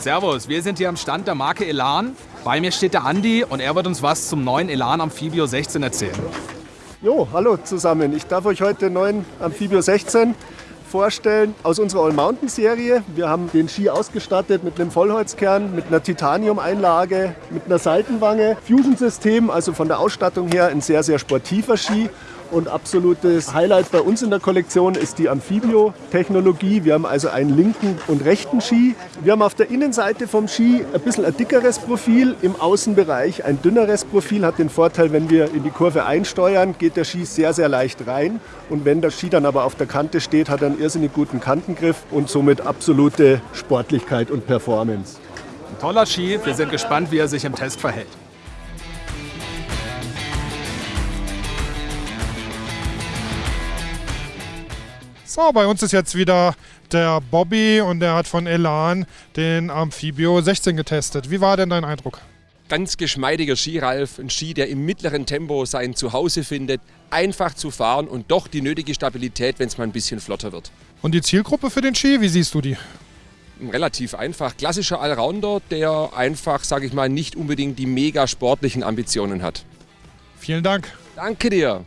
Servus, wir sind hier am Stand der Marke Elan. Bei mir steht der Andi und er wird uns was zum neuen Elan Amphibio 16 erzählen. Jo, hallo zusammen. Ich darf euch heute den neuen Amphibio 16 vorstellen aus unserer All-Mountain-Serie. Wir haben den Ski ausgestattet mit einem Vollholzkern, mit einer Titanium-Einlage, mit einer Seitenwange, Fusion-System, also von der Ausstattung her ein sehr, sehr sportiver Ski. Und absolutes Highlight bei uns in der Kollektion ist die Amphibio-Technologie. Wir haben also einen linken und rechten Ski. Wir haben auf der Innenseite vom Ski ein bisschen ein dickeres Profil, im Außenbereich ein dünneres Profil. Hat den Vorteil, wenn wir in die Kurve einsteuern, geht der Ski sehr, sehr leicht rein. Und wenn der Ski dann aber auf der Kante steht, hat er einen irrsinnig guten Kantengriff und somit absolute Sportlichkeit und Performance. Ein toller Ski, wir sind gespannt, wie er sich im Test verhält. So, bei uns ist jetzt wieder der Bobby und der hat von Elan den Amphibio 16 getestet. Wie war denn dein Eindruck? Ganz geschmeidiger Skiralf, ein Ski, der im mittleren Tempo sein Zuhause findet, einfach zu fahren und doch die nötige Stabilität, wenn es mal ein bisschen flotter wird. Und die Zielgruppe für den Ski, wie siehst du die? Relativ einfach. Klassischer Allrounder, der einfach, sage ich mal, nicht unbedingt die mega sportlichen Ambitionen hat. Vielen Dank. Danke dir.